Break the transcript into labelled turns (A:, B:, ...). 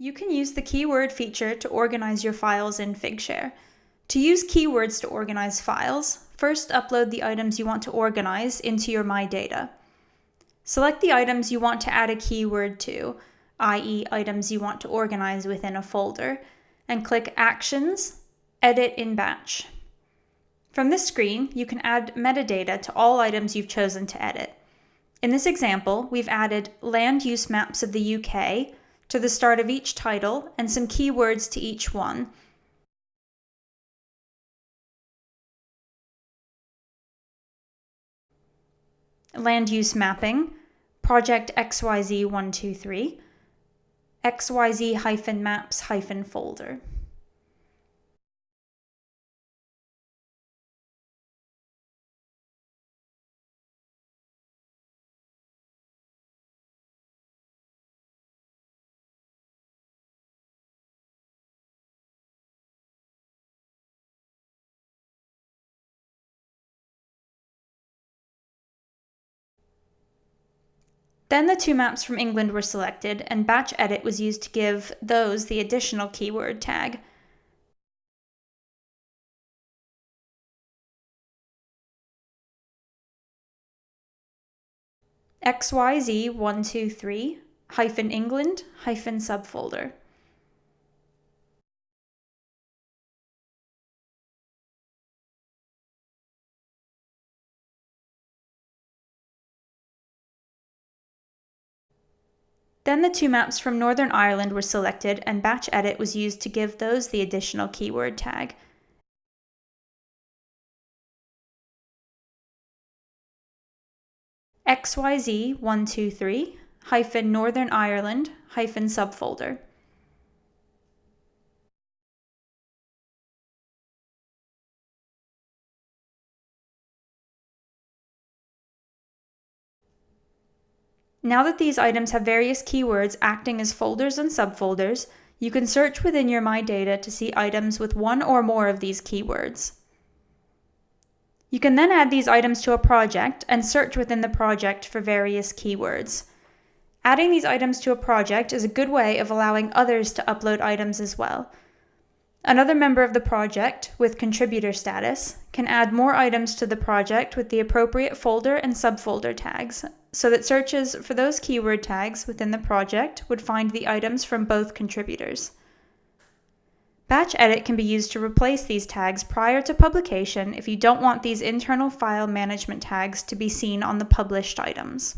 A: You can use the keyword feature to organize your files in Figshare. To use keywords to organize files, first upload the items you want to organize into your My Data. Select the items you want to add a keyword to, i.e. items you want to organize within a folder, and click Actions, Edit in Batch. From this screen, you can add metadata to all items you've chosen to edit. In this example, we've added land use maps of the UK, to the start of each title and some keywords to each one. Land use mapping, project XYZ123, XYZ-maps-folder. Then the two maps from England were selected, and batch edit was used to give those the additional keyword tag. XYZ123 hyphen England hyphen subfolder. Then the two maps from Northern Ireland were selected and batch edit was used to give those the additional keyword tag. XYZ123 hyphen Northern Ireland hyphen subfolder. Now that these items have various keywords acting as folders and subfolders, you can search within your My Data to see items with one or more of these keywords. You can then add these items to a project and search within the project for various keywords. Adding these items to a project is a good way of allowing others to upload items as well. Another member of the project, with contributor status, can add more items to the project with the appropriate folder and subfolder tags, so that searches for those keyword tags within the project would find the items from both contributors. Batch Edit can be used to replace these tags prior to publication if you don't want these internal file management tags to be seen on the published items.